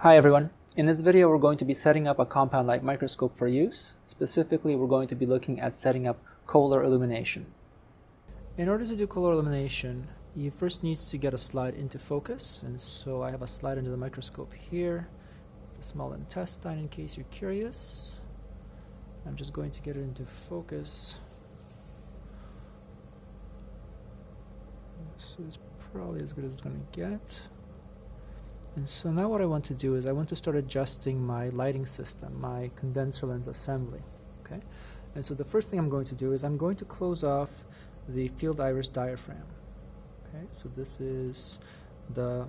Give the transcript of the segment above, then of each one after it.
Hi everyone. In this video we're going to be setting up a compound light microscope for use. Specifically we're going to be looking at setting up Köhler illumination. In order to do Köhler illumination you first need to get a slide into focus and so I have a slide into the microscope here the small intestine in case you're curious. I'm just going to get it into focus. This is probably as good as it's going to get. And so now what I want to do is I want to start adjusting my lighting system, my condenser lens assembly. Okay, And so the first thing I'm going to do is I'm going to close off the field iris diaphragm. Okay, so this is the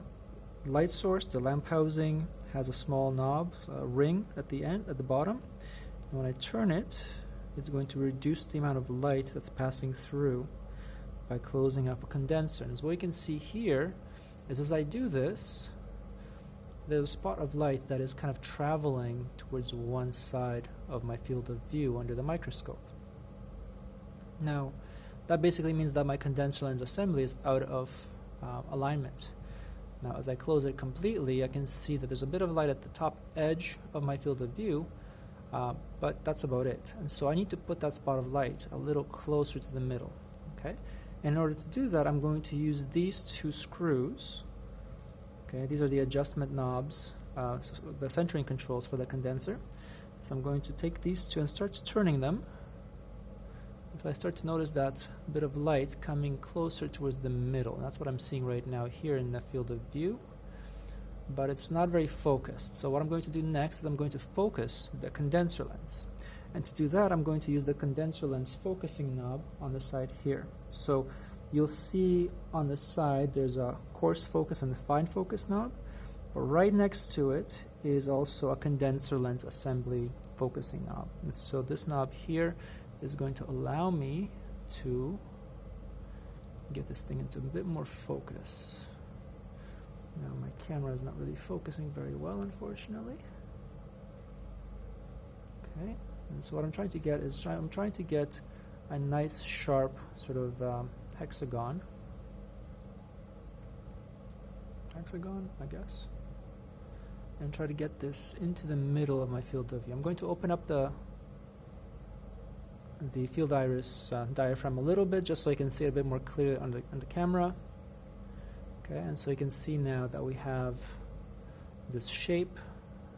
light source, the lamp housing has a small knob, a ring at the end, at the bottom. And when I turn it, it's going to reduce the amount of light that's passing through by closing up a condenser. And as what you can see here is as I do this, there's a spot of light that is kind of traveling towards one side of my field of view under the microscope. Now, that basically means that my condenser lens assembly is out of uh, alignment. Now, as I close it completely, I can see that there's a bit of light at the top edge of my field of view, uh, but that's about it. And so I need to put that spot of light a little closer to the middle. Okay. In order to do that, I'm going to use these two screws. Okay, these are the adjustment knobs, uh, so the centering controls for the condenser. So I'm going to take these two and start turning them. If I start to notice that bit of light coming closer towards the middle, that's what I'm seeing right now here in the field of view, but it's not very focused. So what I'm going to do next is I'm going to focus the condenser lens. And to do that, I'm going to use the condenser lens focusing knob on the side here. So you'll see on the side there's a coarse focus and a fine focus knob, but right next to it is also a condenser lens assembly focusing knob. And so this knob here is going to allow me to get this thing into a bit more focus. Now my camera is not really focusing very well unfortunately. Okay, and so what I'm trying to get is try I'm trying to get a nice sharp sort of um, hexagon. Hexagon, I guess. And try to get this into the middle of my field of view. I'm going to open up the the field iris uh, diaphragm a little bit just so you can see it a bit more clearly on the, on the camera. Okay, and so you can see now that we have this shape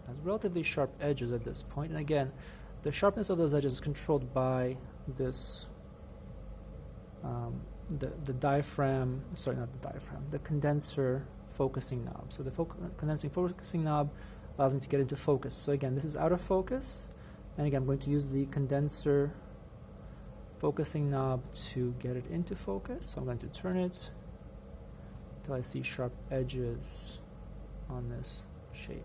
has relatively sharp edges at this point. And again, the sharpness of those edges is controlled by this um, the, the diaphragm, sorry, not the diaphragm, the condenser focusing knob. So the condensing focusing knob allows me to get into focus. So again, this is out of focus. And again, I'm going to use the condenser focusing knob to get it into focus. So I'm going to turn it until I see sharp edges on this shape.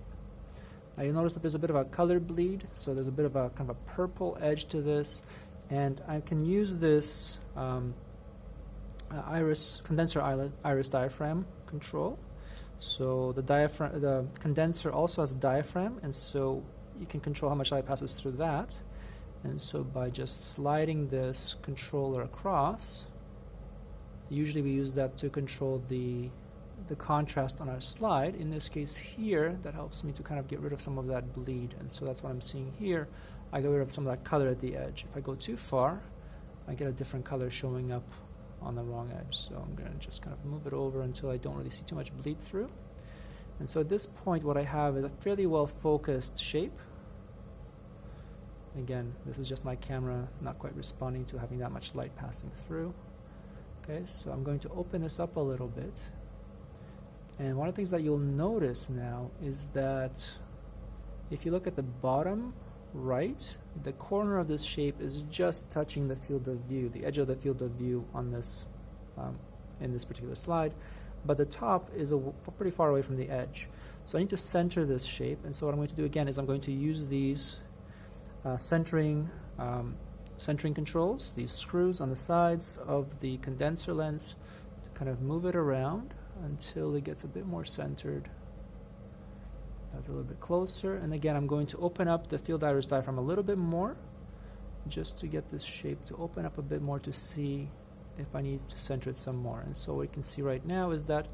Now you'll notice that there's a bit of a color bleed, so there's a bit of a kind of a purple edge to this, and I can use this um, Uh, iris condenser iris diaphragm control. So the diaphragm, the condenser also has a diaphragm, and so you can control how much light passes through that. And so by just sliding this controller across, usually we use that to control the the contrast on our slide. In this case here, that helps me to kind of get rid of some of that bleed. And so that's what I'm seeing here. I get rid of some of that color at the edge. If I go too far, I get a different color showing up on the wrong edge. So I'm going to just kind of move it over until I don't really see too much bleed through. And so at this point, what I have is a fairly well focused shape Again, this is just my camera not quite responding to having that much light passing through. Okay, so I'm going to open this up a little bit. And one of the things that you'll notice now is that if you look at the bottom right, the corner of this shape is just touching the field of view, the edge of the field of view on this, um, in this particular slide, but the top is a, pretty far away from the edge. So I need to center this shape, and so what I'm going to do again is I'm going to use these uh, centering, um, centering controls, these screws on the sides of the condenser lens to kind of move it around until it gets a bit more centered. That's a little bit closer. And again, I'm going to open up the field iris diaphragm a little bit more just to get this shape to open up a bit more to see if I need to center it some more. And so what you can see right now is that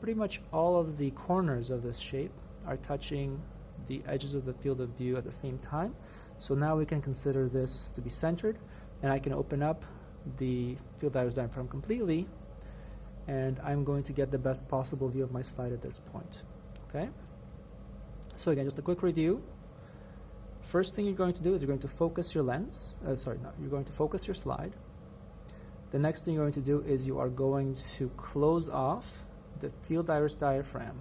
pretty much all of the corners of this shape are touching the edges of the field of view at the same time. So now we can consider this to be centered, and I can open up the field iris diaphragm completely, and I'm going to get the best possible view of my slide at this point. Okay? So again, just a quick review. First thing you're going to do is you're going to focus your lens. Uh, sorry, no, you're going to focus your slide. The next thing you're going to do is you are going to close off the field iris diaphragm.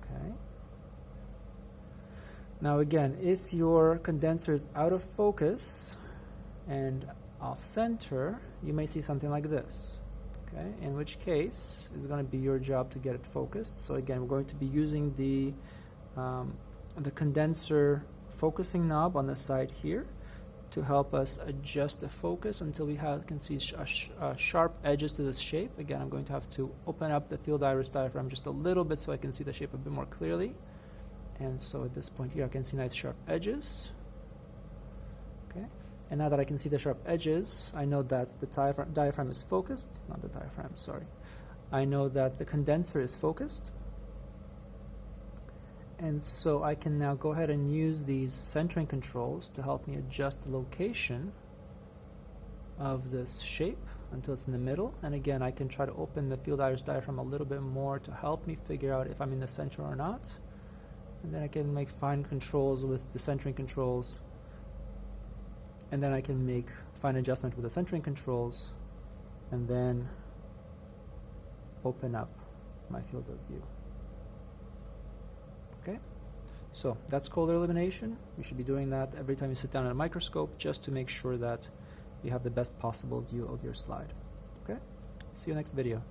Okay. Now again, if your condenser is out of focus and off center, you may see something like this. Okay, in which case it's going to be your job to get it focused. So again, we're going to be using the um, the condenser focusing knob on the side here to help us adjust the focus until we have, can see sh uh, sharp edges to this shape. Again, I'm going to have to open up the field iris diaphragm just a little bit so I can see the shape a bit more clearly. And so at this point here, I can see nice sharp edges. Okay, and now that I can see the sharp edges, I know that the diaphragm, diaphragm is focused, not the diaphragm, sorry. I know that the condenser is focused. And so I can now go ahead and use these centering controls to help me adjust the location of this shape until it's in the middle. And again, I can try to open the field iris diaphragm a little bit more to help me figure out if I'm in the center or not. And then I can make fine controls with the centering controls. And then I can make fine adjustment with the centering controls and then open up my field of view. Okay, so that's Köhler elimination. You should be doing that every time you sit down at a microscope just to make sure that you have the best possible view of your slide. Okay, see you next video.